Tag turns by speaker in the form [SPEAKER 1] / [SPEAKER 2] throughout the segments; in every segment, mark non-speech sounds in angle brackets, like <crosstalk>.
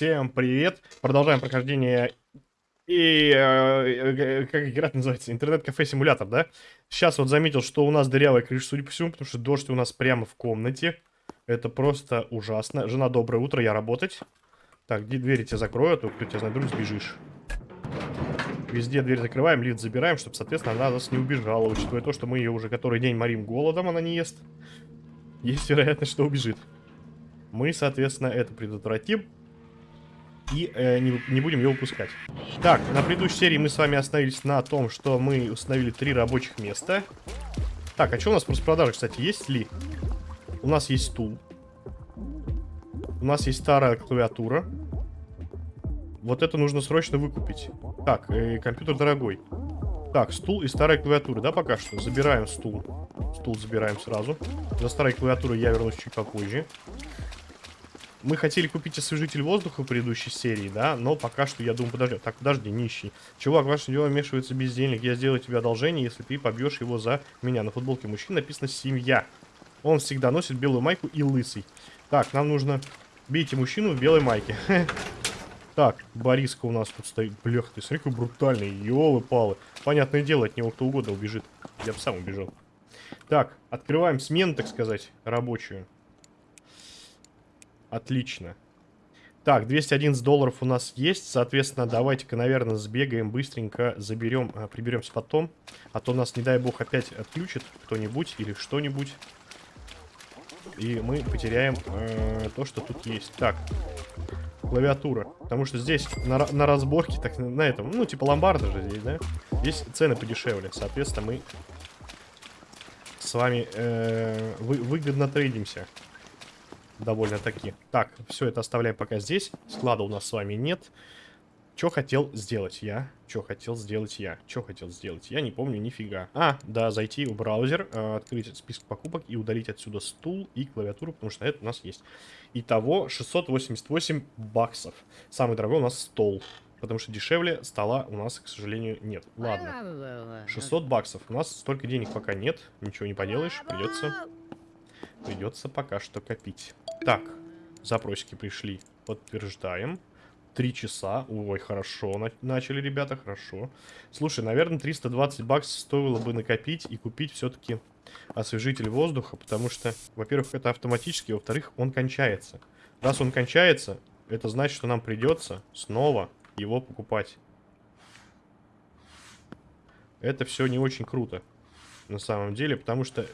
[SPEAKER 1] Всем привет! Продолжаем прохождение и... Э, как игра называется? Интернет-кафе-симулятор, да? Сейчас вот заметил, что у нас дырявая крыша, судя по всему, потому что дождь у нас прямо в комнате. Это просто ужасно. Жена, доброе утро, я работать. Так, где двери тебя закрою, а то кто тебя знает, вдруг сбежишь. Везде дверь закрываем, лифт забираем, чтобы, соответственно, она нас не убежала. Учитывая то, что мы ее уже который день морим голодом, она не ест. Есть вероятность, что убежит. Мы, соответственно, это предотвратим. И э, не, не будем ее выпускать. Так, на предыдущей серии мы с вами остановились на том, что мы установили три рабочих места. Так, а что у нас просто продажи, кстати, есть ли? У нас есть стул. У нас есть старая клавиатура. Вот это нужно срочно выкупить. Так, э, компьютер дорогой. Так, стул и старая клавиатура, да, пока что? Забираем стул. Стул забираем сразу. За старой клавиатурой я вернусь чуть попозже. Мы хотели купить освежитель воздуха в предыдущей серии, да, но пока что, я думаю, подожди. Так, подожди, нищий. Чувак, ваше дело вмешивается бездельник. Я сделаю тебе одолжение, если ты побьешь его за меня. На футболке мужчины написано «Семья». Он всегда носит белую майку и лысый. Так, нам нужно... Бейте мужчину в белой майке. <laughs> Так, Бориска у нас тут стоит. Блях, ты смотри, какой брутальный. Ёлы-палы. Понятное дело, от него кто угодно убежит. Я бы сам убежал. Так, открываем смену, так сказать, рабочую. Отлично. Так, 211 долларов у нас есть. Соответственно, давайте-ка, наверное, сбегаем быстренько, заберем, а, приберемся потом. А то нас, не дай бог, опять отключит кто-нибудь или что-нибудь. И мы потеряем э, то, что тут есть. Так, клавиатура. Потому что здесь на, на разборке, так на этом, ну, типа ломбарда же здесь, да? Здесь цены подешевле. Соответственно, мы с вами э, вы, выгодно трейдимся довольно-таки. Так, все это оставляем пока здесь. Склада у нас с вами нет. Что хотел сделать я? Что хотел сделать я? Что хотел сделать? Я не помню нифига. А, да, зайти в браузер, э, открыть список покупок и удалить отсюда стул и клавиатуру, потому что это у нас есть. Итого 688 баксов. Самый дорогой у нас стол. Потому что дешевле стола у нас, к сожалению, нет. Ладно. 600 баксов. У нас столько денег пока нет. Ничего не поделаешь. Придется... Придется пока что копить. Так, запросики пришли. Подтверждаем. Три часа. Ой, хорошо на начали, ребята, хорошо. Слушай, наверное, 320 баксов стоило бы накопить и купить все-таки освежитель воздуха, потому что, во-первых, это автоматически, во-вторых, он кончается. Раз он кончается, это значит, что нам придется снова его покупать. Это все не очень круто, на самом деле, потому что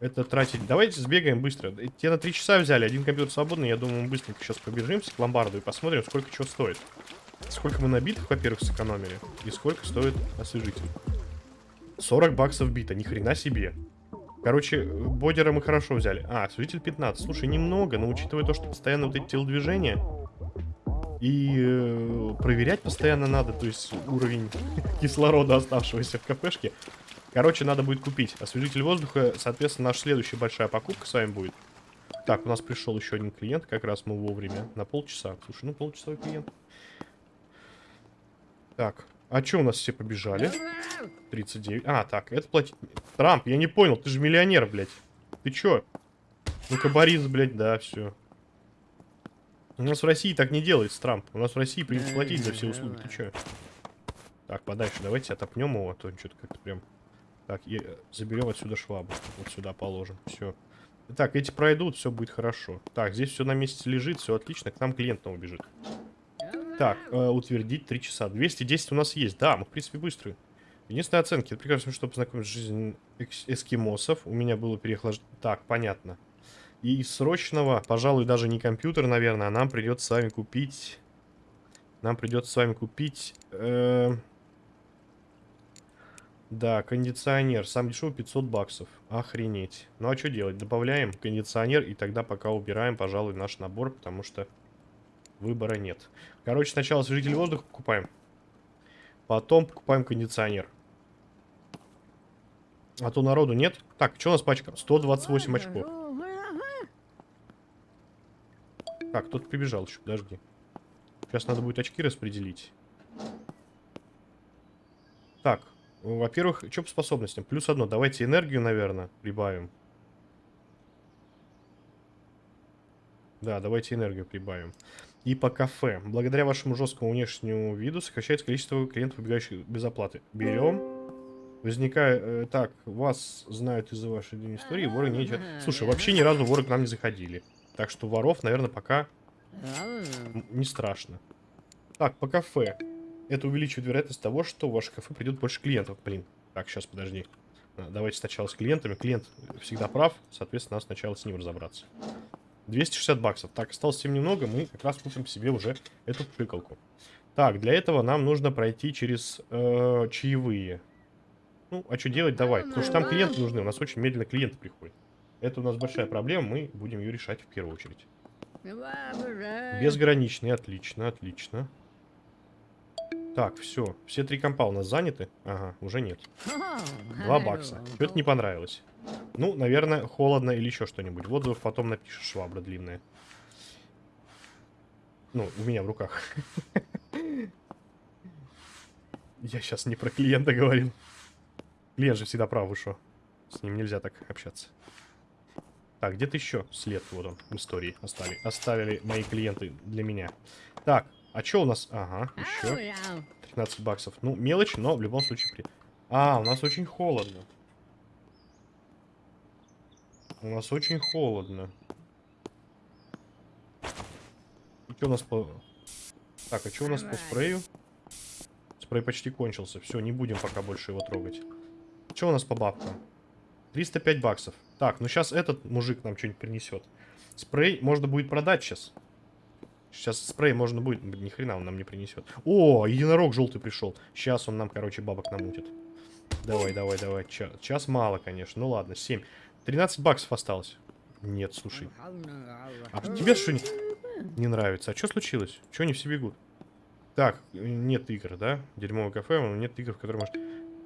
[SPEAKER 1] это тратить. Давайте сбегаем быстро. Те на 3 часа взяли, один компьютер свободный. Я думаю, мы быстренько сейчас побежимся к ломбарду и посмотрим, сколько чего стоит. Сколько мы набитых, во-первых, сэкономили. И сколько стоит освежитель. 40 баксов бита, ни хрена себе. Короче, бодера мы хорошо взяли. А, освежитель 15. Слушай, немного, но учитывая то, что постоянно вот эти телодвижения... И э, проверять постоянно надо, то есть уровень <laughs> кислорода, оставшегося в кафешке. Короче, надо будет купить освежитель воздуха. Соответственно, наша следующая большая покупка с вами будет. Так, у нас пришел еще один клиент. Как раз мы вовремя. На полчаса. Слушай, ну полчасовой клиент. Так. А что у нас все побежали? 39. А, так, это платить... Трамп, я не понял. Ты же миллионер, блядь. Ты чё? Ну-ка, Борис, блядь, да, все. У нас в России так не делается, Трамп. У нас в России придется платить за все услуги. Ты чё? Так, подальше. Давайте отопнем его, а то что-то как-то прям... Так, и заберем отсюда швабру. Вот сюда положим. Все. Так, эти пройдут, все будет хорошо. Так, здесь все на месте лежит, все отлично. К нам клиент новый бежит. Так, э, утвердить 3 часа. 210 у нас есть. Да, мы, в принципе, быстрые. Единственная оценка. Это прекрасно, чтобы познакомить с жизнью эскимосов. У меня было переохлаждение. Так, понятно. И из срочного, пожалуй, даже не компьютер, наверное, а нам придется с вами купить... Нам придется с вами купить... Э да, кондиционер. Сам дешевый 500 баксов. Охренеть. Ну а что делать? Добавляем кондиционер и тогда пока убираем, пожалуй, наш набор, потому что выбора нет. Короче, сначала освежитель воздуха покупаем. Потом покупаем кондиционер. А то народу нет. Так, что у нас пачка? 128 очков. Так, кто-то прибежал еще, подожди. Сейчас надо будет очки распределить. Так, во-первых, что по способностям? Плюс одно. Давайте энергию, наверное, прибавим. Да, давайте энергию прибавим. и по кафе. Благодаря вашему жесткому внешнему виду сокращается количество клиентов, выбегающих без оплаты. Берем. Возникает... Э, так, вас знают из-за вашей длинной истории, воры не... Слушай, вообще ни разу воры к нам не заходили. Так что воров, наверное, пока не страшно. Так, по кафе. Это увеличивает вероятность того, что в ваше кафе придет больше клиентов. Блин. Так, сейчас, подожди. А, давайте сначала с клиентами. Клиент всегда прав, соответственно, надо сначала с ним разобраться. 260 баксов. Так, осталось совсем немного, мы как раз купим себе уже эту пыкалку. Так, для этого нам нужно пройти через э, чаевые. Ну, а что делать? Давай. Потому что там клиенты нужны. У нас очень медленно клиенты приходят. Это у нас большая проблема, мы будем ее решать в первую очередь. Безграничный, отлично, отлично. Так, все. Все три компа у нас заняты. Ага, уже нет. Два бакса. Что-то не понравилось. Ну, наверное, холодно или еще что-нибудь. В отзывах потом напишешь, швабра длинная. Ну, у меня в руках. Я сейчас не про клиента говорил. Клиент же всегда прав вышел. С ним нельзя так общаться. Так, где-то еще след, вот он, в истории оставили. Оставили мои клиенты для меня. Так, а что у нас? Ага, еще 13 баксов. Ну, мелочь, но в любом случае... При... А, у нас очень холодно. У нас очень холодно. Что у нас по... Так, а что у нас по спрею? Спрей почти кончился. Все, не будем пока больше его трогать. Что у нас по бабкам? 305 баксов. Так, ну сейчас этот мужик нам что-нибудь принесет. Спрей можно будет продать сейчас. Сейчас спрей можно будет... Ни хрена он нам не принесет. О, единорог желтый пришел. Сейчас он нам, короче, бабок намутит. Давай, давай, давай. Час, мало, конечно. Ну ладно, 7. 13 баксов осталось. Нет, слушай. А тебе что не, не нравится? А что случилось? Чего они все бегут? Так, нет игр, да? Дерьмовое кафе, нет игр, в котором может...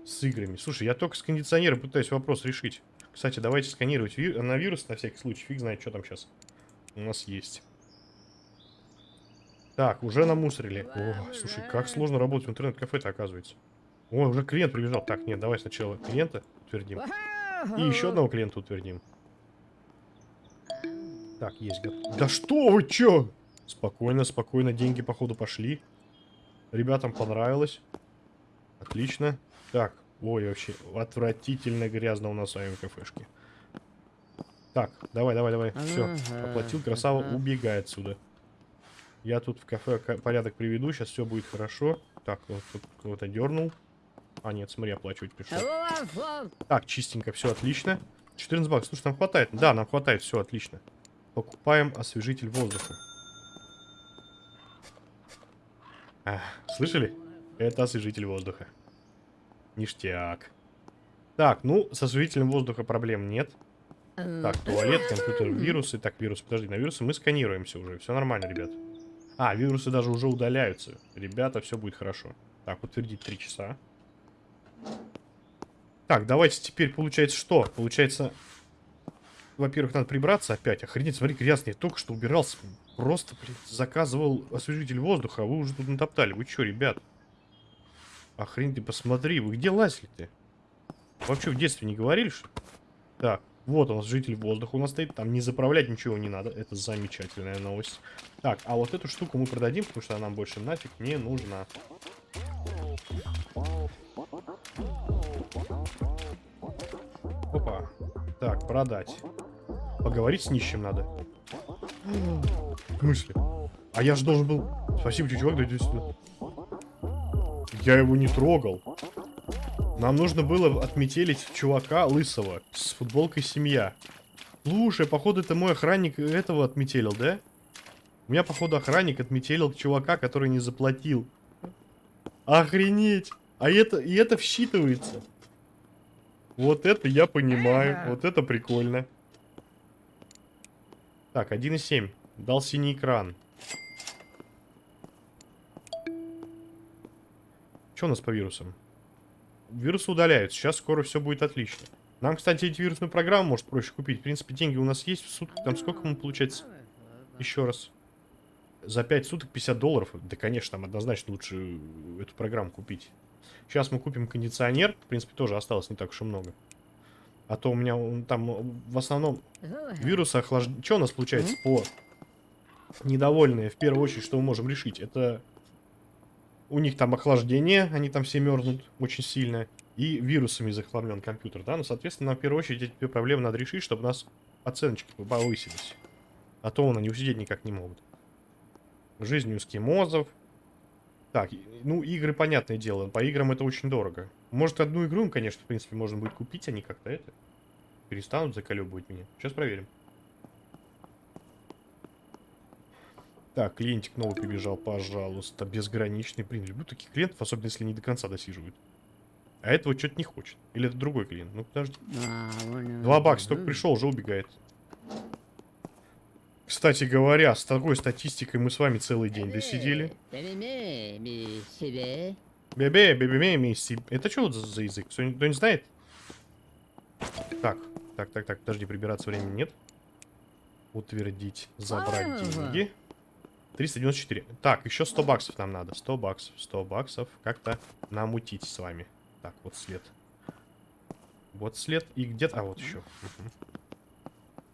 [SPEAKER 1] С играми. Слушай, я только с кондиционером пытаюсь вопрос решить. Кстати, давайте сканировать на вирус на всякий случай. Фиг знает, что там сейчас у нас есть. Так, уже намусорили. О, слушай, как сложно работать в интернет-кафе-то оказывается. О, уже клиент прибежал. Так, нет, давай сначала клиента утвердим. И еще одного клиента утвердим. Так, есть. Да что вы, чё? Спокойно, спокойно. Деньги, походу, пошли. Ребятам понравилось. Отлично. Так, ой, вообще, отвратительно грязно у нас с вами в кафешке. Так, давай, давай, давай. Все, оплатил, красава, убегай отсюда. Я тут в кафе порядок приведу, сейчас все будет хорошо. Так, вот тут кого-то дернул. А, нет, смотри, оплачивать пришел. Так, чистенько, все отлично. 14 баксов. Слушай, нам хватает. Да, нам хватает, все отлично. Покупаем освежитель воздуха. А, слышали? Это освежитель воздуха. Ништяк. Так, ну, с освежителем воздуха проблем нет. Так, туалет, компьютер, вирусы. Так, вирусы, подожди, на вирусы мы сканируемся уже. Все нормально, ребят. А, вирусы даже уже удаляются. Ребята, все будет хорошо. Так, утвердить 3 часа. Так, давайте теперь, получается, что? Получается, во-первых, надо прибраться опять. Охренеть, смотри, грязный. Только что убирался. Просто, блин, заказывал освежитель воздуха, а вы уже тут натоптали. Вы что, ребят? Охренеть, ты посмотри, вы где лазили-то? Вообще в детстве не говорили, что Так, вот у нас житель воздуха у нас стоит. Там не заправлять ничего не надо. Это замечательная новость. Так, а вот эту штуку мы продадим, потому что она нам больше нафиг не нужна. Опа. Так, продать. Поговорить с нищим надо. В смысле? А я же должен был... Спасибо, чувак, да сюда. Я его не трогал. Нам нужно было отметелить чувака лысого с футболкой «Семья». Слушай, походу это мой охранник этого отметелил, да? У меня, походу, охранник отметелил чувака, который не заплатил. Охренеть! А это, и это всчитывается. Вот это я понимаю. Вот это прикольно. Так, 1.7. Дал синий экран. Что у нас по вирусам? Вирусы удаляются. Сейчас скоро все будет отлично. Нам, кстати, эти вирусную программу может проще купить. В принципе, деньги у нас есть в сутки. Там сколько мы получается? Еще раз. За 5 суток 50 долларов. Да, конечно, нам однозначно лучше эту программу купить. Сейчас мы купим кондиционер. В принципе, тоже осталось не так уж и много. А то у меня там в основном вирусы охлаждения... Что у нас получается по недовольные, в первую очередь, что мы можем решить, это у них там охлаждение, они там все мерзнут очень сильно, и вирусами захламлен компьютер, да, ну, соответственно, в первую очередь эти проблемы надо решить, чтобы у нас оценочки повысились, а то они усидеть никак не могут. Жизнь у эскимозов. Так, ну, игры, понятное дело, по играм это очень дорого. Может, одну игру им, конечно, в принципе, можно будет купить, они как-то это перестанут заколебывать меня. Сейчас проверим. Так, клиентик новый прибежал, пожалуйста. Безграничный. Блин, люблю таких клиентов, особенно если не до конца досиживают. А этого что-то не хочет. Или это другой клиент? Ну, подожди. Два бакса, только пришел, уже убегает. Кстати говоря, с такой статистикой мы с вами целый день досидели. Бебе, бебе, мисси. Это что за, за язык? Кто не знает? Так, так, так, так, подожди, прибираться времени нет. Утвердить, забрать деньги. 394. Так, еще 100 баксов нам надо. 100 баксов, 100 баксов. Как-то намутить с вами. Так, вот след. Вот след. И где-то... А, вот еще.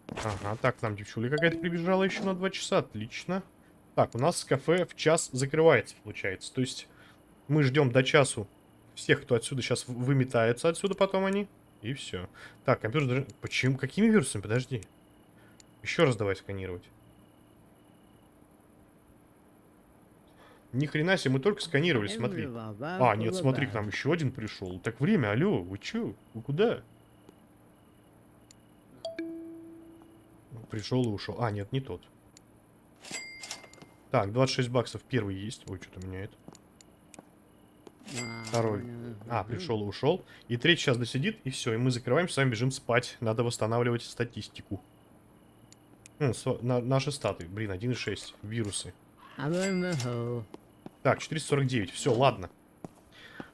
[SPEAKER 1] Ага, так, нам девчуля какая-то прибежала еще на 2 часа. Отлично. Так, у нас кафе в час закрывается, получается. То есть мы ждем до часу всех, кто отсюда сейчас выметается отсюда потом они. И все. Так, компьютер... Почему? Какими вирусами? Подожди. Еще раз давай сканировать. Ни хрена себе, мы только сканировали, смотри. А, нет, смотри, к нам еще один пришел. Так время, алло, вы че? Вы куда? Пришел и ушел. А, нет, не тот. Так, 26 баксов первый есть. Ой, что-то меняет. Второй. А, пришел и ушел. И третий сейчас досидит, и все. И мы закрываем, с вами бежим спать. Надо восстанавливать статистику. Ну, на, наши статы. Блин, 1.6. Вирусы. Так, 449. Все, ладно.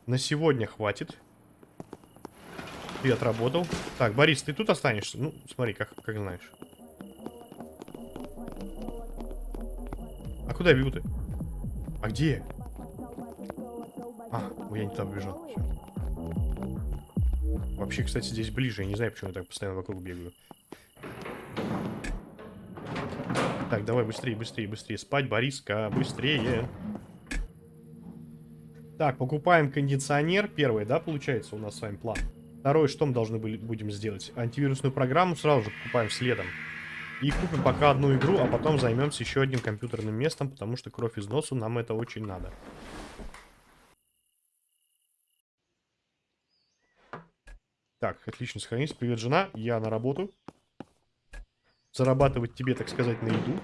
[SPEAKER 1] На сегодня хватит. Ты отработал. Так, Борис, ты тут останешься? Ну, смотри, как, как знаешь. А куда ты? А где? А, я не туда побежал. Все. Вообще, кстати, здесь ближе. Я не знаю, почему я так постоянно вокруг бегаю. Так, давай быстрее, быстрее, быстрее. Спать, Бориска, быстрее. Так, покупаем кондиционер. Первый, да, получается у нас с вами план. Второй, что мы должны были, будем сделать? Антивирусную программу сразу же покупаем следом. И купим пока одну игру, а потом займемся еще одним компьютерным местом, потому что кровь из носу нам это очень надо. Так, отлично сохранись. Привет, жена. Я на работу. Зарабатывать тебе, так сказать, на еду.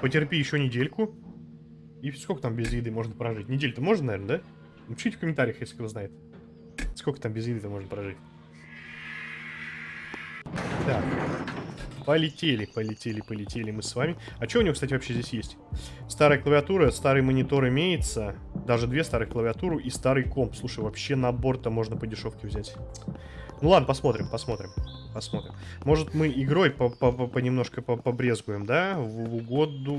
[SPEAKER 1] Потерпи еще недельку. И сколько там без еды можно прожить? Неделю-то можно, наверное, да? Напишите в комментариях, если кто знает. Сколько там без еды-то можно прожить. Так. Полетели, полетели, полетели мы с вами. А что у него, кстати, вообще здесь есть? Старая клавиатура, старый монитор имеется. Даже две старых клавиатуры и старый комп. Слушай, вообще набор-то можно по дешевке взять. Ну ладно, посмотрим, посмотрим. Посмотрим. Может, мы игрой по -по -по понемножко по побрезгуем, да? В угоду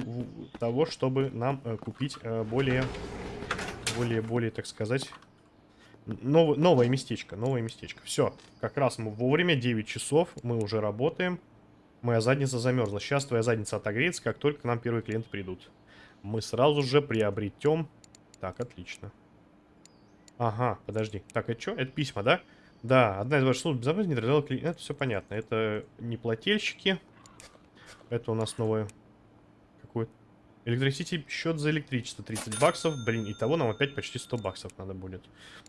[SPEAKER 1] того, чтобы нам э, купить э, более, более, более, так сказать, нов новое местечко. Новое местечко. Все, как раз мы вовремя, 9 часов, мы уже работаем. Моя задница замерзла. Сейчас твоя задница отогреется, как только к нам первые клиенты придут. Мы сразу же приобретем... Так, отлично. Ага, подожди. Так, это что? Это письма, да? Да. Одна из ваших служб безопасности не отражала клиента. Это все понятно. Это не плательщики. Это у нас новое... Какой? Электросити счет за электричество 30 баксов. Блин, и того нам опять почти 100 баксов надо будет.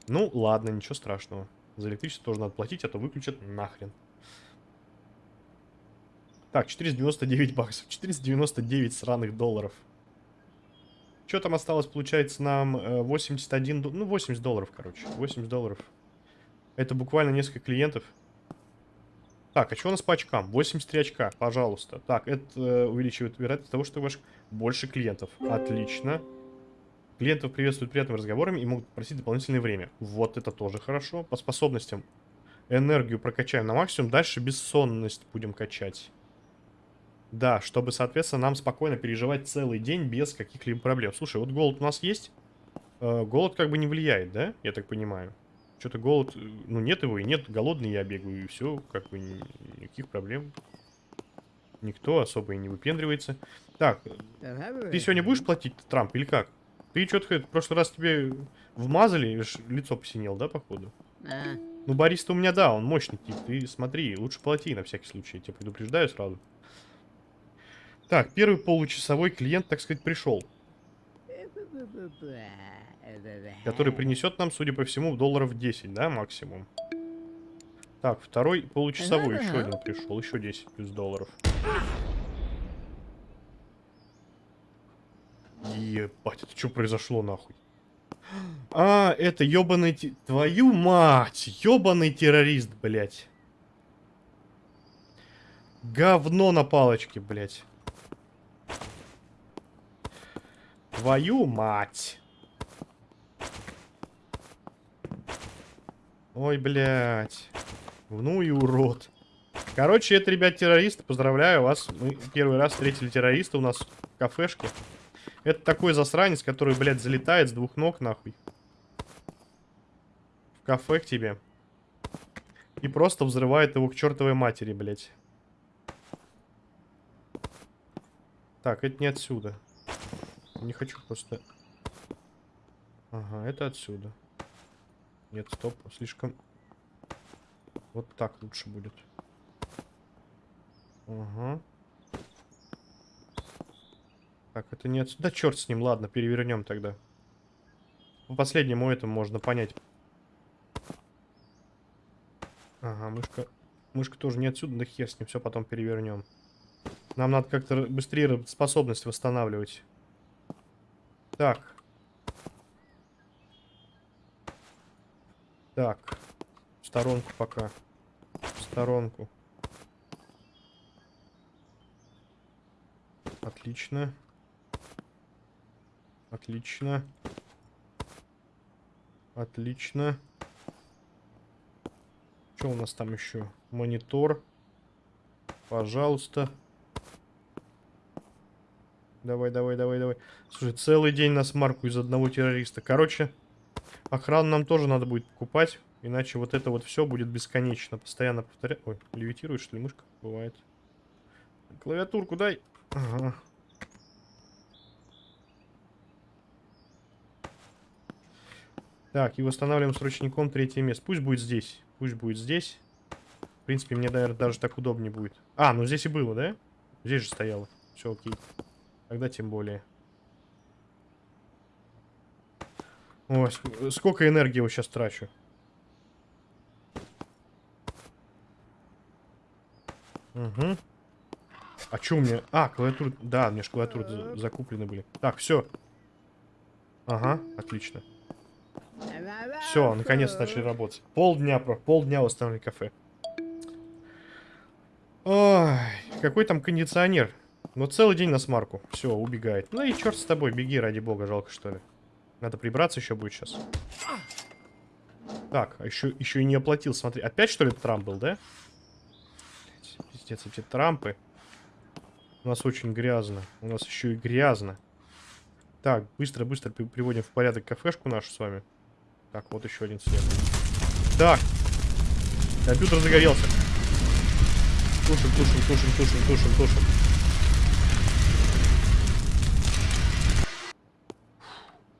[SPEAKER 1] Ну, ладно, ничего страшного. За электричество тоже надо платить, а то выключат нахрен. Так, 499 баксов. 499 сраных долларов. Что там осталось, получается, нам 81... Э, ну, 80 долларов, короче. 80 долларов. Это буквально несколько клиентов. Так, а что у нас по очкам? 83 очка, пожалуйста. Так, это э, увеличивает вероятность того, что у вас больше клиентов. Отлично. Клиентов приветствуют приятными разговорами и могут просить дополнительное время. Вот это тоже хорошо. По способностям энергию прокачаем на максимум. Дальше бессонность будем качать. Да, чтобы, соответственно, нам спокойно переживать целый день без каких-либо проблем. Слушай, вот голод у нас есть. Э, голод как бы не влияет, да? Я так понимаю. Что-то голод, ну нет его и нет, голодный я бегаю, и все, как бы никаких проблем. Никто особо и не выпендривается. Так, ты сегодня будешь платить, Трамп, или как? Ты что-то в прошлый раз тебе вмазали, лицо посинел, да, походу?
[SPEAKER 2] А,
[SPEAKER 1] Ну, Борис-то у меня, да, он мощный тип. Ты смотри, лучше плати на всякий случай, я тебя предупреждаю сразу. Так, первый получасовой клиент, так сказать, пришел. Который принесет нам, судя по всему, долларов 10, да, максимум. Так, второй получасовой, еще один пришел, еще 10 плюс долларов. Ебать, это что произошло нахуй? А, это ёбаный... те- Твою мать! Ёбаный террорист, блядь. Говно на палочке, блядь. Твою мать. Ой, блядь. Ну и урод. Короче, это, ребят, террористы. Поздравляю вас. Мы первый раз встретили террориста у нас в кафешке. Это такой засранец, который, блядь, залетает с двух ног, нахуй. В кафе к тебе. И просто взрывает его к чертовой матери, блядь. Так, это не отсюда. Не хочу просто... Ага, это отсюда. Нет, стоп, слишком... Вот так лучше будет. Ага. Так, это не отсюда. Да черт с ним, ладно, перевернем тогда. По последнему этому можно понять. Ага, мышка... Мышка тоже не отсюда, да хер с ним, все потом перевернем. Нам надо как-то быстрее способность восстанавливать. Так. Так. В сторонку пока. В сторонку. Отлично. Отлично. Отлично. Что у нас там еще? Монитор. Пожалуйста. Давай, давай, давай, давай. Слушай, целый день на смарку из одного террориста. Короче, охрану нам тоже надо будет покупать. Иначе вот это вот все будет бесконечно. Постоянно повторять. Ой, левитирует, что ли, мышка? Бывает. Клавиатурку дай. Ага. Так, и восстанавливаем с ручником третье место. Пусть будет здесь. Пусть будет здесь. В принципе, мне, наверное, даже так удобнее будет. А, ну здесь и было, да? Здесь же стояло. Все окей. Тогда тем более. Ой, ск- сколько энергии я сейчас трачу. Угу. А что у меня? А, клавиатура... Да, у меня же клавиатуры за- закуплены были. Так, все. Ага, отлично. Все, наконец начали работать. Полдня, про полдня восстановили кафе. Ой, какой там кондиционер? Ну, целый день на смарку. Все, убегает. Ну и черт с тобой, беги, ради бога, жалко, что ли. Надо прибраться еще будет сейчас. Так, а еще, еще и не оплатил, смотри. Опять, что ли, Трамп был, да? Пиздец, эти Трампы. У нас очень грязно. У нас еще и грязно. Так, быстро-быстро при- приводим в порядок кафешку нашу с вами. Так, вот еще один свет. Так. Компьютер загорелся. Тушим, тушим, тушим, тушим, тушим, тушим.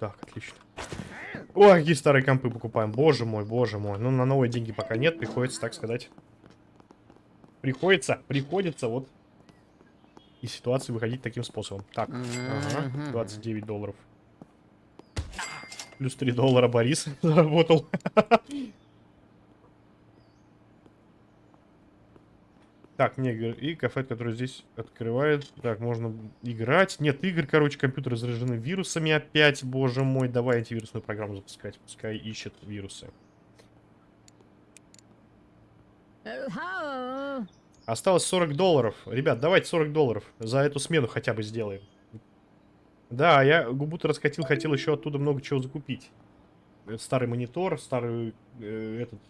[SPEAKER 1] Так, отлично. Ой, какие старые компы покупаем. Боже мой, боже мой. Ну, на новые деньги пока нет. Приходится, так сказать. Приходится, приходится вот из ситуации выходить таким способом. Так, ага, 29 долларов. Плюс 3 доллара Борис <laughs> заработал. Так, не. И кафе, который здесь открывает. Так, можно играть. Нет, игр, короче, компьютеры заражены вирусами опять. Боже мой, давай антивирусную программу запускать. Пускай ищет вирусы. Осталось 40 долларов. Ребят, давайте 40 долларов. За эту смену хотя бы сделаем. Да, я губу-то раскатил, хотел еще оттуда много чего закупить. Э, Старый монитор, старый э, этот...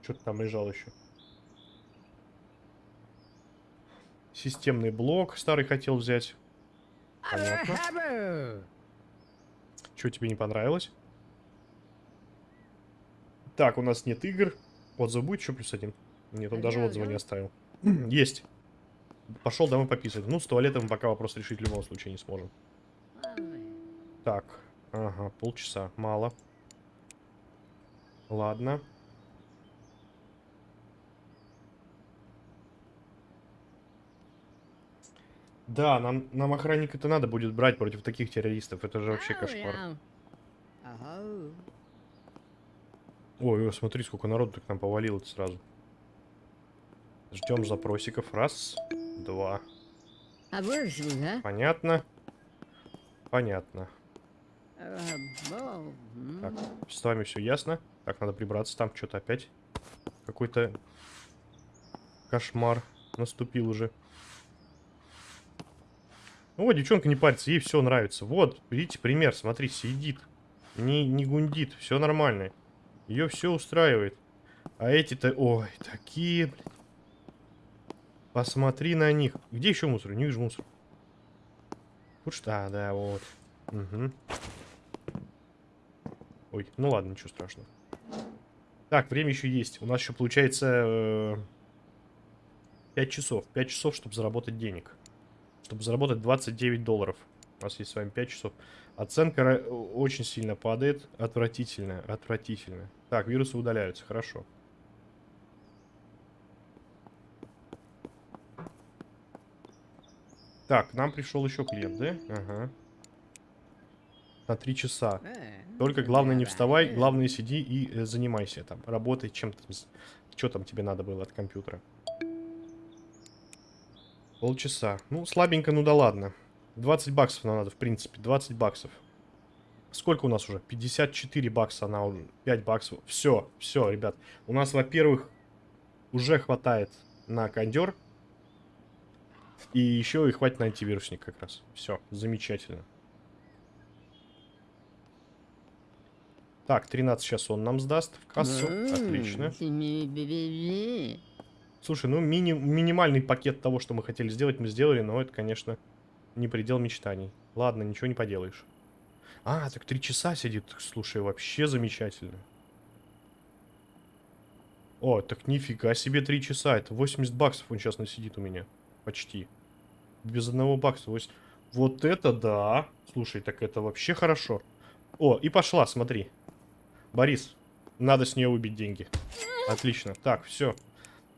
[SPEAKER 1] Что-то там лежал еще. Системный блок старый хотел взять. Понятно. Что тебе не понравилось? Так, у нас нет игр. Отзыв будет еще плюс один? Нет, он даже отзыва не оставил. <clears throat> Есть. пошел домой пописать. Ну, с туалетом пока вопрос решить в любом случае не сможем. Так, ага, полчаса, мало. Ладно. Да, нам, нам охранника-то надо будет брать против таких террористов. Это же вообще кошмар. Ой, смотри, сколько народу к нам повалило сразу. Ждем запросиков. Раз, два. Понятно. Понятно. Так, с вами все ясно. Так, надо прибраться. Там что-то опять какой-то кошмар наступил уже. Ну вот, девчонка не парится, ей все нравится. Вот, видите, пример, смотри, сидит. Не, не гундит, все нормально. Ее все устраивает. А эти-то, ой, такие, блин. Посмотри на них. Где еще мусор? Не вижу мусор. Вот что, а, да, вот. Угу. Ой, ну ладно, ничего страшного. Так, время еще есть. У нас еще получается э, 5 часов. 5 часов, чтобы заработать денег. Чтобы заработать 29 долларов. У нас есть с вами 5 часов. Оценка очень сильно падает. Отвратительно, отвратительно. Так, вирусы удаляются, хорошо. Так, к нам пришел еще клиент, да? Ага. На три часа. Только главное не вставай, главное сиди и э, занимайся там. Работай чем то Что там тебе надо было от компьютера? Полчаса. Ну, слабенько, ну да ладно. 20 баксов нам надо, в принципе. 20 баксов. Сколько у нас уже? 54 бакса она уже. 5 баксов. Все, все, ребят. У нас, во-первых, уже хватает на кондер. И еще и хватит на антивирусник как раз. Все, замечательно. Так, 13 сейчас он нам сдаст в кассу. Отлично. Слушай, ну мини минимальный пакет того, что мы хотели сделать, мы сделали, но это, конечно, не предел мечтаний. Ладно, ничего не поделаешь. А, так три часа сидит. Слушай, вообще замечательно. О, так нифига себе три часа. Это 80 баксов он сейчас насидит у меня. Почти. Без одного бакса. Вот это да. Слушай, так это вообще хорошо. О, и пошла, смотри. Борис, надо с нее убить деньги. Отлично. Так, все.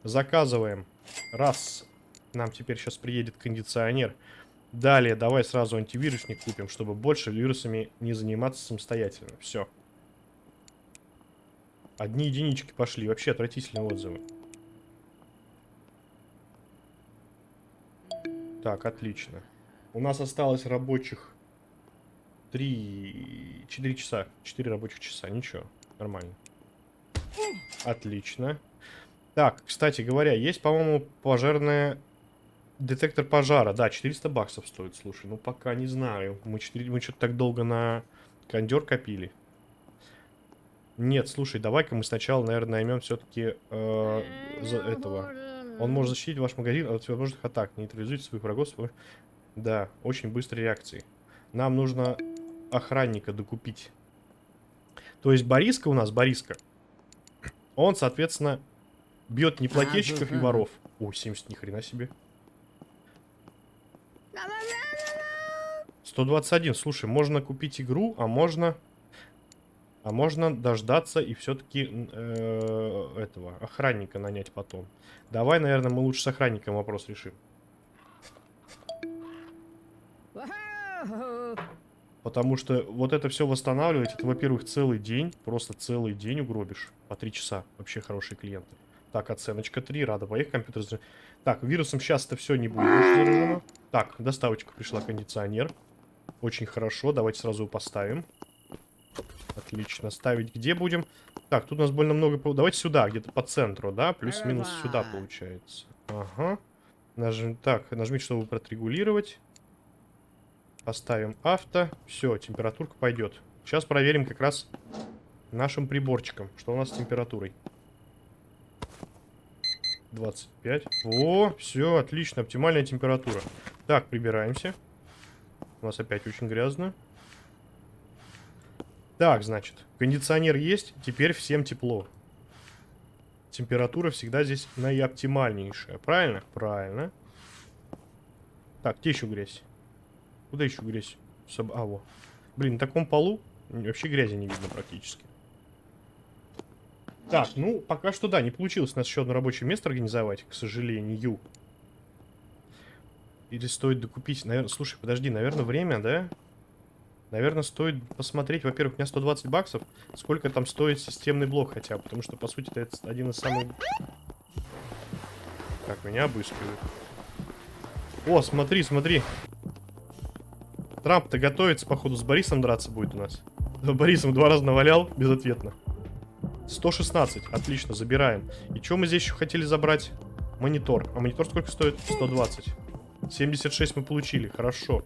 [SPEAKER 1] Заказываем. Раз. Нам теперь сейчас приедет кондиционер. Далее, давай сразу антивирусник купим, чтобы больше вирусами не заниматься самостоятельно. Все. Одни единички пошли. Вообще отвратительные отзывы. Так, отлично. У нас осталось рабочих 3... 4 часа. 4 рабочих часа. Ничего. Нормально. Отлично. Так, кстати говоря, есть, по-моему, пожарная... Детектор пожара. Да, 400 баксов стоит, слушай. Ну, пока не знаю. Мы, 4... Мы что-то так долго на кондер копили. Нет, слушай, давай-ка мы сначала, наверное, наймем все-таки э, за этого. Он может защитить ваш магазин от всевозможных атак. Нейтрализуйте своих врагов. Свой... Да, очень быстрой реакции. Нам нужно охранника докупить. То есть Бориска у нас, Бориска, он, соответственно, бьет неплательщиков и воров. О, 70, ни хрена себе. 121. Слушай, можно купить игру, а можно... А можно дождаться и все-таки э, этого охранника нанять потом. Давай, наверное, мы лучше с охранником вопрос решим. Потому что вот это все восстанавливать, это, во-первых, целый день, просто целый день угробишь. По три часа. Вообще хорошие клиенты. Так, оценочка 3, рада поехать, компьютер... Так, вирусом сейчас это все не будет заражено. Так, доставочка пришла, кондиционер. Очень хорошо, давайте сразу его поставим. Отлично, ставить где будем? Так, тут у нас больно много... Давайте сюда, где-то по центру, да? Плюс-минус сюда получается. Ага. Нажми... Так, нажмите, чтобы отрегулировать. Поставим авто. Все, температурка пойдет. Сейчас проверим как раз нашим приборчиком, что у нас с температурой. 25. О, все, отлично, оптимальная температура. Так, прибираемся. У нас опять очень грязно. Так, значит, кондиционер есть, теперь всем тепло. Температура всегда здесь наиоптимальнейшая. Правильно? Правильно. Так, где еще грязь? Куда еще грязь? Соб... А, во. Блин, на таком полу вообще грязи не видно практически. Так, ну, пока что да, не получилось у нас еще одно рабочее место организовать, к сожалению. Или стоит докупить? Наверное, слушай, подожди, наверное, время, да? Наверное, стоит посмотреть, во-первых, у меня 120 баксов, сколько там стоит системный блок хотя бы, потому что, по сути, это один из самых... Так, меня обыскивают. О, смотри, смотри. Трамп-то готовится, походу, с Борисом драться будет у нас. Борисом два раза навалял, безответно. 116, отлично, забираем. И что мы здесь еще хотели забрать? Монитор. А монитор сколько стоит? 120. 76 мы получили, хорошо.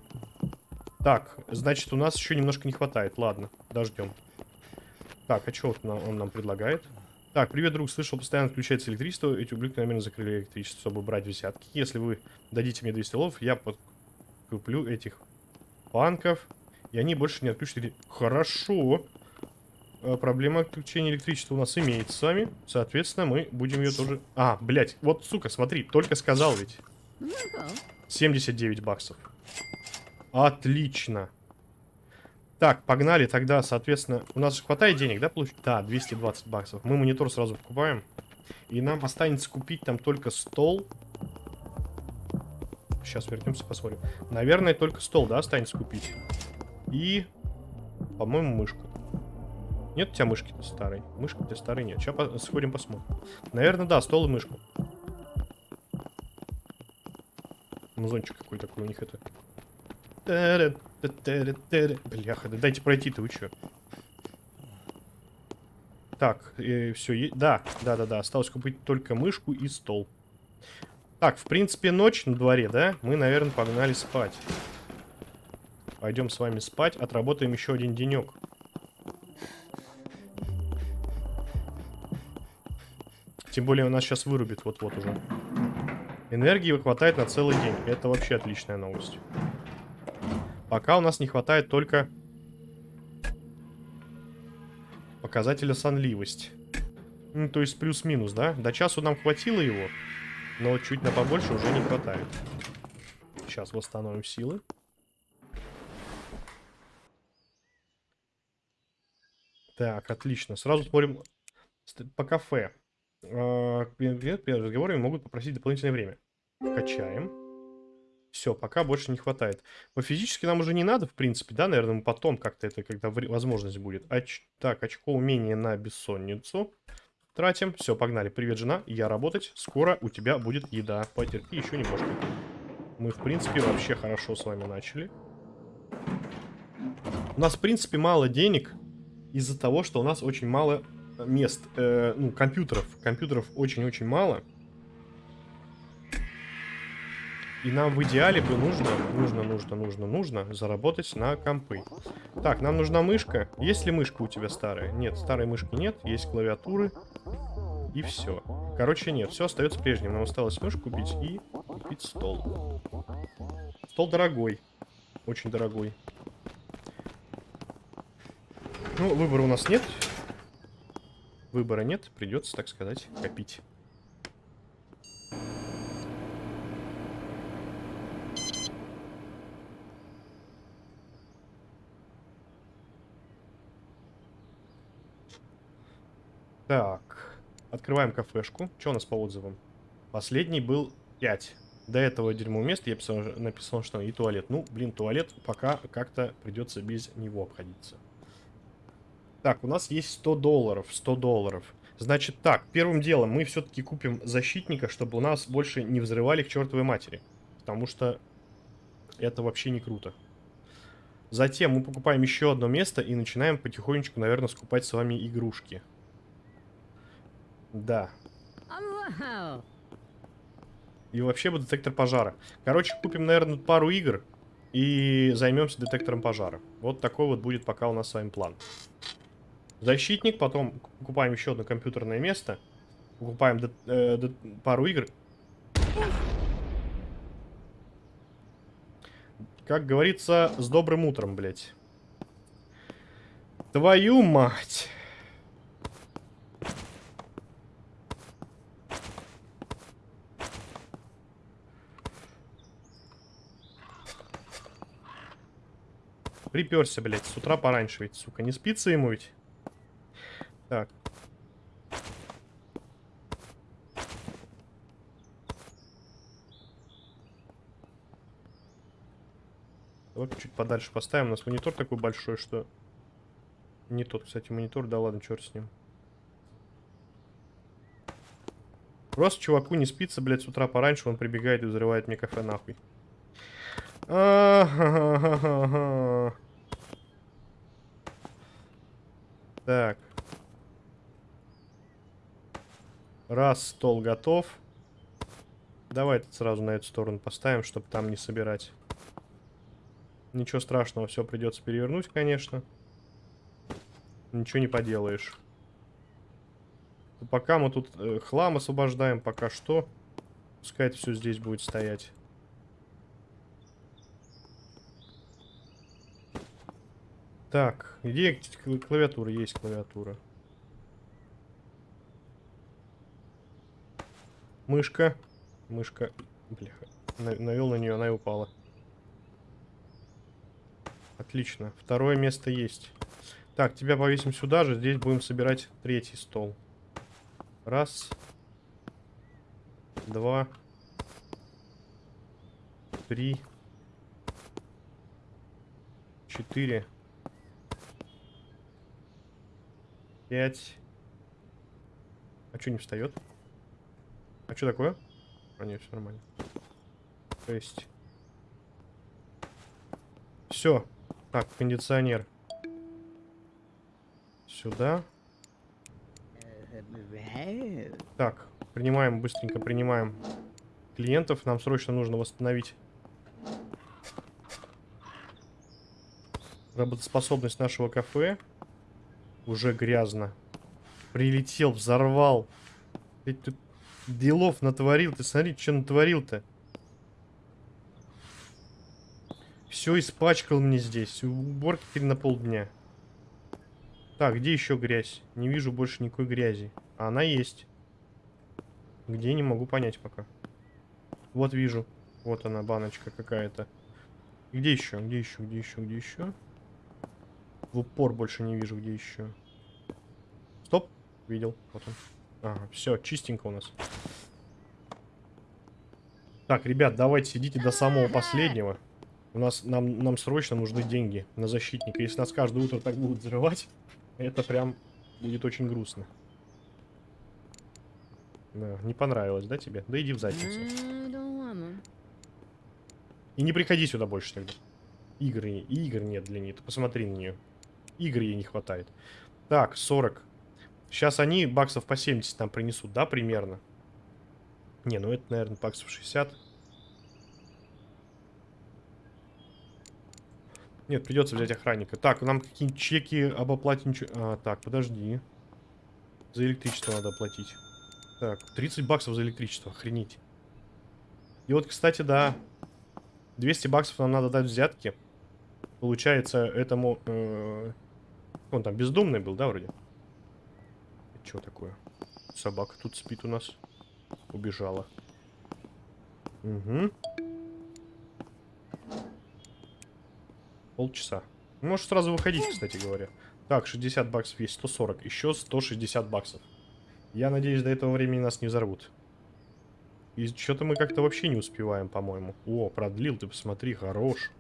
[SPEAKER 1] Так, значит, у нас еще немножко не хватает. Ладно, дождем. Так, а что вот он нам предлагает? Так, привет, друг. Слышал, постоянно включается электричество. Эти ублюдки, наверное, закрыли электричество, чтобы брать взятки. Если вы дадите мне 200 лов, я куплю этих банков. И они больше не отключат. Хорошо. А, проблема отключения электричества у нас имеется с вами. Соответственно, мы будем ее тоже... А, блядь, вот, сука, смотри, только сказал ведь. 79 баксов. Отлично. Так, погнали тогда, соответственно, у нас же хватает денег, да, получить? Да, 220 баксов. Мы монитор сразу покупаем. И нам останется купить там только стол. Сейчас вернемся, посмотрим. Наверное, только стол, да, останется купить. И, по-моему, мышку. Нет у тебя мышки-то старой? Мышка у тебя старой нет. Сейчас по сходим посмотрим. Наверное, да, стол и мышку. Музончик какой такой у них это. Бляха, да дайте пройти-то, вы чё? Так, э, все, да, да, да, да, осталось купить только мышку и стол. Так, в принципе, ночь на дворе, да? Мы, наверное, погнали спать. Пойдем с вами спать, отработаем еще один денек. Тем более у нас сейчас вырубит вот-вот уже. Энергии хватает на целый день. Это вообще отличная новость. Пока у нас не хватает только показателя сонливость. Ну, то есть плюс-минус, да? До часу нам хватило его, но чуть на побольше уже не хватает. Сейчас восстановим силы. Так, отлично. Сразу смотрим по кафе. А, перед разговорами могут попросить дополнительное время. Качаем. Все, пока больше не хватает. По физически нам уже не надо, в принципе, да, наверное, мы потом как-то это, когда возможность будет. Оч... Так, очко умения на бессонницу. Тратим. Все, погнали. Привет, жена. Я работать. Скоро у тебя будет еда. Потерпи еще немножко. Мы, в принципе, вообще хорошо с вами начали. У нас, в принципе, мало денег из-за того, что у нас очень мало мест, э, ну, компьютеров. Компьютеров очень-очень мало. И нам в идеале бы нужно, нужно, нужно, нужно, нужно заработать на компы. Так, нам нужна мышка. Есть ли мышка у тебя старая? Нет, старой мышки нет. Есть клавиатуры. И все. Короче, нет, все остается прежним. Нам осталось мышку купить и купить стол. Стол дорогой. Очень дорогой. Ну, выбора у нас нет. Выбора нет, придется, так сказать, копить. Так, открываем кафешку. Что у нас по отзывам? Последний был 5. До этого дерьмо мест я писал, написал, что и туалет. Ну, блин, туалет пока как-то придется без него обходиться. Так, у нас есть 100 долларов. 100 долларов. Значит так, первым делом мы все-таки купим защитника, чтобы у нас больше не взрывали к чертовой матери. Потому что это вообще не круто. Затем мы покупаем еще одно место и начинаем потихонечку, наверное, скупать с вами игрушки. Да. И вообще бы детектор пожара. Короче, купим, наверное, пару игр и займемся детектором пожара. Вот такой вот будет пока у нас с вами план. Защитник, потом покупаем еще одно компьютерное место. Покупаем э, пару игр. Как говорится, с добрым утром, блядь. Твою мать. приперся, блядь, с утра пораньше ведь, сука. Не спится ему ведь? Так. Давай чуть подальше поставим. У нас монитор такой большой, что... Не тот, кстати, монитор. Да ладно, черт с ним. Просто чуваку не спится, блядь, с утра пораньше. Он прибегает и взрывает мне кафе нахуй. Так. Раз, стол готов. Давай сразу на эту сторону поставим, чтобы там не собирать. Ничего страшного, все придется перевернуть, конечно. Ничего не поделаешь. Пока мы тут э, хлам освобождаем, пока что. Пускай это все здесь будет стоять. Так, где клавиатура? Есть клавиатура. Мышка. Мышка. Бляха. Навел на нее, она и упала. Отлично. Второе место есть. Так, тебя повесим сюда же. Здесь будем собирать третий стол. Раз. Два. Три. Четыре. Пять. А что не встает? А что такое? А нет, все нормально. Шесть. Все. Так, кондиционер. Сюда. Так, принимаем, быстренько принимаем клиентов. Нам срочно нужно восстановить работоспособность нашего кафе. Уже грязно. Прилетел, взорвал. Ты тут делов натворил. Ты смотри, что натворил-то. Все испачкал мне здесь. Уборки теперь на полдня. Так, где еще грязь? Не вижу больше никакой грязи. А она есть. Где, не могу понять пока. Вот вижу. Вот она, баночка какая-то. Где еще? Где еще? Где еще? Где еще? В упор больше не вижу, где еще. Стоп. Видел. Вот он. Ага, все, чистенько у нас. Так, ребят, давайте сидите до самого последнего. У нас, нам, нам срочно нужны деньги на защитника. Если нас каждое утро так будут взрывать, это прям будет очень грустно. Да, не понравилось, да, тебе? Да иди в задницу. И не приходи сюда больше тогда. Игры, игр нет для нее. Посмотри на нее. Игр ей не хватает. Так, 40. Сейчас они баксов по 70 нам принесут, да, примерно? Не, ну это, наверное, баксов 60. Нет, придется взять охранника. Так, нам какие-нибудь чеки об оплате ничего... А, так, подожди. За электричество надо оплатить. Так, 30 баксов за электричество, охренеть. И вот, кстати, да, 200 баксов нам надо дать взятки. Получается, этому... Э, он там бездомный был, да, вроде? Что такое? Собака тут спит у нас. Убежала. Угу. Полчаса. Можешь сразу выходить, кстати говоря. Так, 60 баксов есть, 140. Еще 160 баксов. Я надеюсь, до этого времени нас не взорвут. И что-то мы как-то вообще не успеваем, по-моему. О, продлил, ты посмотри, хорош.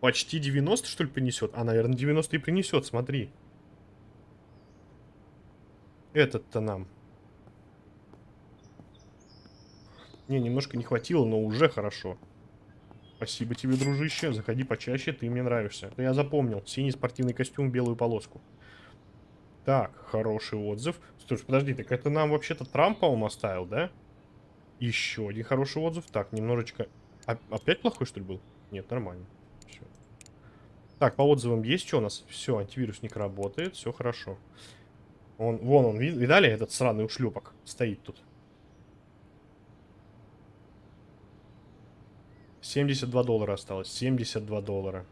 [SPEAKER 1] Почти 90, что ли, принесет? А, наверное, 90 и принесет, смотри. Этот-то нам. Не, немножко не хватило, но уже хорошо. Спасибо тебе, дружище. Заходи почаще, ты мне нравишься. Это я запомнил. Синий спортивный костюм, белую полоску. Так, хороший отзыв. Слушай, подожди, так это нам вообще-то Трамп, по-моему, оставил, да? Еще один хороший отзыв. Так, немножечко... А, опять плохой, что ли, был? Нет, нормально. Все. Так, по отзывам есть что у нас? Все, антивирусник работает, все хорошо. Он, вон он, видали, этот сраный ушлепок стоит тут. 72 доллара осталось. 72 доллара.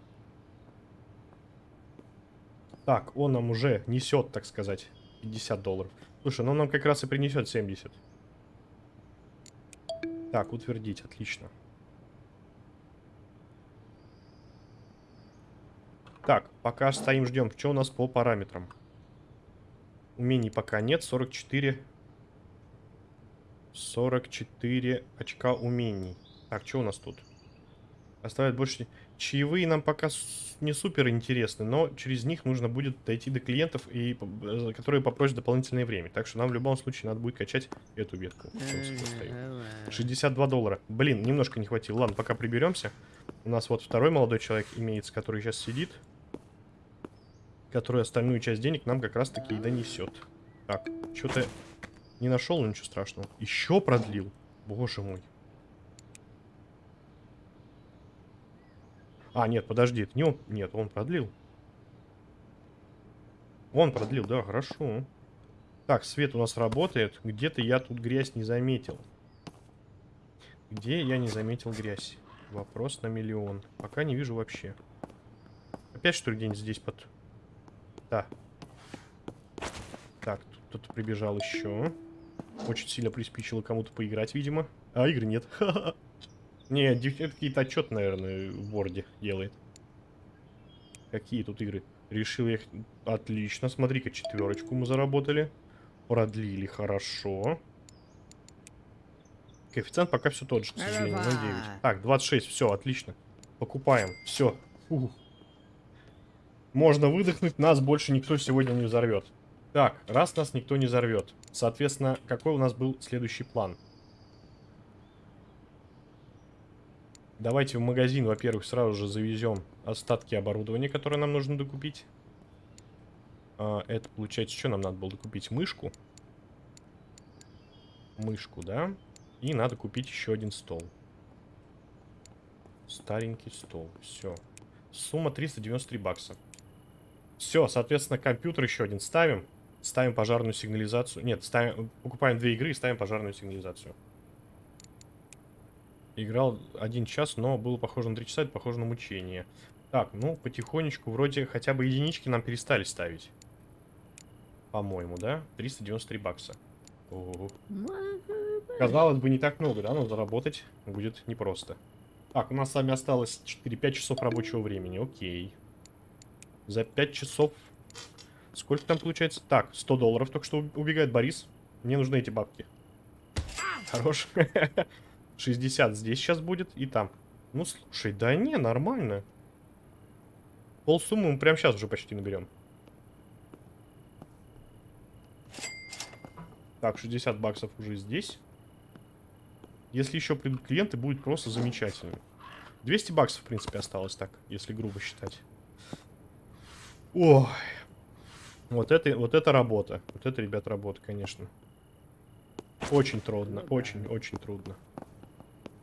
[SPEAKER 1] Так, он нам уже несет, так сказать, 50 долларов. Слушай, ну он нам как раз и принесет 70. Так, утвердить, отлично. Так, пока стоим, ждем. Что у нас по параметрам? Умений пока нет. 44. 44 очка умений. Так, что у нас тут? Оставляет больше... Чаевые нам пока не супер интересны, но через них нужно будет дойти до клиентов, и, э, которые попросят дополнительное время. Так что нам в любом случае надо будет качать эту ветку. 62 доллара. Блин, немножко не хватило. Ладно, пока приберемся. У нас вот второй молодой человек имеется, который сейчас сидит. Который остальную часть денег нам как раз таки и донесет. Так, что-то не нашел, ничего страшного. Еще продлил. Боже мой. А, нет, подожди, это не он. Нет, он продлил. Он продлил, да, хорошо. Так, свет у нас работает. Где-то я тут грязь не заметил. Где я не заметил грязь? Вопрос на миллион. Пока не вижу вообще. Опять что ли где-нибудь здесь под... Да. Так, тут кто-то прибежал еще. Очень сильно приспичило кому-то поиграть, видимо. А, игры нет. <laughs> Не, это какие-то отчет, наверное, в Word делает. Какие тут игры? Решил я их... Отлично, смотри-ка, четверочку мы заработали. Продлили, хорошо. Коэффициент пока все тот же, к сожалению, на 9. Так, 26, все, отлично. Покупаем, все. Можно выдохнуть, нас больше никто сегодня не взорвет. Так, раз нас никто не взорвет, соответственно, какой у нас был следующий план? Давайте в магазин, во-первых, сразу же завезем остатки оборудования, которые нам нужно докупить. А, это получается, что нам надо было докупить? Мышку. Мышку, да? И надо купить еще один стол. Старенький стол. Все. Сумма 393 бакса. Все, соответственно, компьютер еще один ставим. Ставим пожарную сигнализацию. Нет, ставим, покупаем две игры и ставим пожарную сигнализацию. Играл один час, но было похоже на три часа, это похоже на мучение. Так, ну, потихонечку, вроде хотя бы единички нам перестали ставить. По-моему, да? 393 бакса. Ого. Казалось бы, не так много, да, но заработать будет непросто. Так, у нас с вами осталось 4-5 часов рабочего времени, окей. За 5 часов... Сколько там получается? Так, 100 долларов только что убегает Борис. Мне нужны эти бабки. Хорош. <laughs> 60 здесь сейчас будет и там. Ну, слушай, да не, нормально. Пол суммы мы прямо сейчас уже почти наберем. Так, 60 баксов уже здесь. Если еще придут клиенты, будет просто замечательно. 200 баксов, в принципе, осталось так, если грубо считать. Ой. Вот это, вот это работа. Вот это, ребят, работа, конечно. Очень трудно, очень-очень трудно.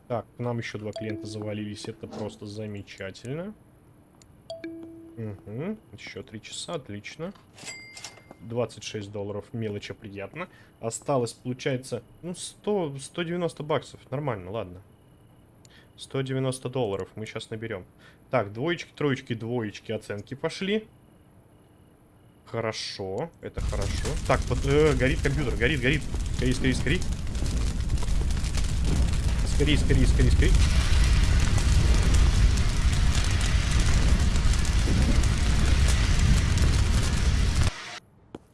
[SPEAKER 1] Так, к нам еще два клиента завалились. Это просто замечательно. Угу. Еще три часа, отлично. 26 долларов, мелочи приятно. Осталось, получается, ну, 100, 190 баксов. Нормально, ладно. 190 долларов мы сейчас наберем. Так, двоечки, троечки, двоечки, оценки пошли. Хорошо, это хорошо. Так, под, э, горит компьютер, горит, горит. Скорее, скорее, скорее. Скорее, скорее, скорее, скорее.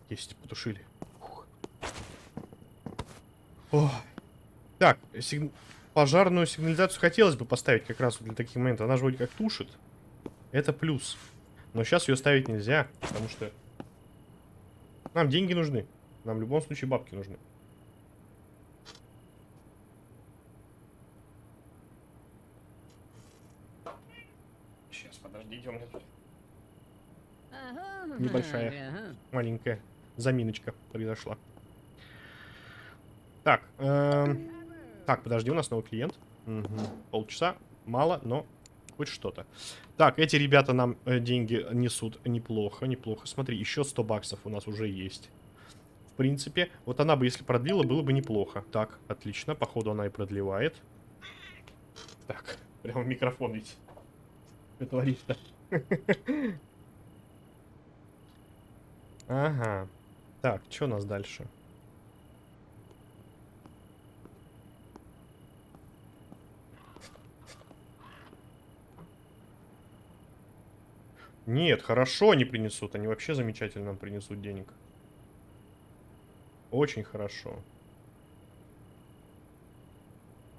[SPEAKER 1] Есть, потушили. О. Так, сиг... пожарную сигнализацию хотелось бы поставить как раз для таких моментов. Она же вроде как тушит. Это плюс. Но сейчас ее ставить нельзя, потому что нам деньги нужны. Нам в любом случае бабки нужны. Подождите, у меня тут небольшая, маленькая заминочка произошла. Так, эм... так, подожди, у нас новый клиент. Угу. Полчаса, мало, но хоть что-то. Так, эти ребята нам э, деньги несут неплохо, неплохо. Смотри, еще 100 баксов у нас уже есть. В принципе, вот она бы, если продлила, было бы неплохо. Так, отлично, походу она и продлевает. Так, <laughs> прямо микрофон ведь творишь-то? <laughs> Ага. Так, что у нас дальше? Нет, хорошо они принесут. Они вообще замечательно нам принесут денег. Очень хорошо.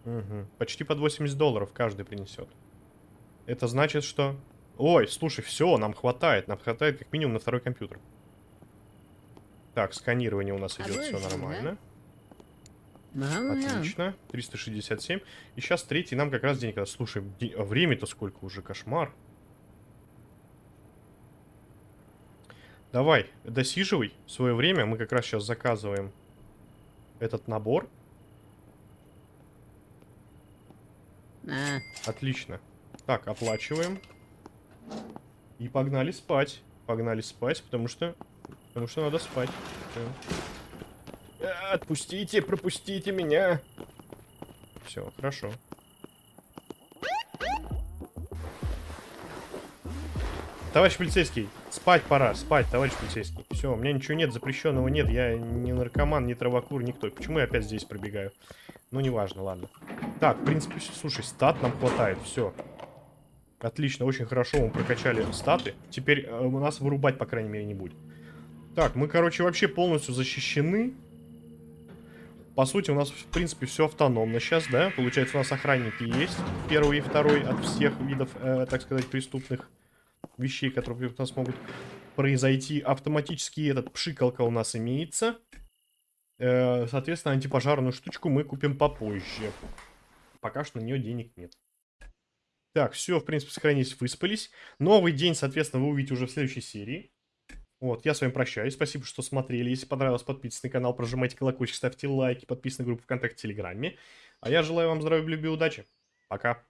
[SPEAKER 1] Угу. Почти под 80 долларов каждый принесет. Это значит, что... Ой, слушай, все, нам хватает. Нам хватает как минимум на второй компьютер. Так, сканирование у нас идет, все нормально. Отлично. 367. И сейчас третий нам как раз денег. Слушай, а время-то сколько уже? Кошмар. Давай, досиживай свое время. Мы как раз сейчас заказываем этот набор. А. Отлично. Так, оплачиваем. И погнали спать. Погнали спать, потому что... Потому что надо спать. Отпустите, пропустите меня. Все, хорошо. Товарищ полицейский, спать пора, спать, товарищ полицейский. Все, у меня ничего нет, запрещенного нет, я не наркоман, не травокур, никто. Почему я опять здесь пробегаю? Ну, неважно, ладно. Так, в принципе, слушай, стат нам хватает, все. Отлично, очень хорошо мы прокачали статы. Теперь э, у нас вырубать, по крайней мере, не будет. Так, мы, короче, вообще полностью защищены. По сути, у нас, в принципе, все автономно сейчас, да? Получается, у нас охранники есть. Первый и второй от всех видов, э, так сказать, преступных вещей, которые у нас могут произойти. Автоматически этот пшикалка у нас имеется. Э, соответственно, антипожарную штучку мы купим попозже. Пока что на нее денег нет. Так, все, в принципе, сохранились, выспались. Новый день, соответственно, вы увидите уже в следующей серии. Вот, я с вами прощаюсь. Спасибо, что смотрели. Если понравилось, подписывайтесь на канал, прожимайте колокольчик, ставьте лайки, подписывайтесь на группу ВКонтакте, Телеграме. А я желаю вам здоровья, любви удачи. Пока.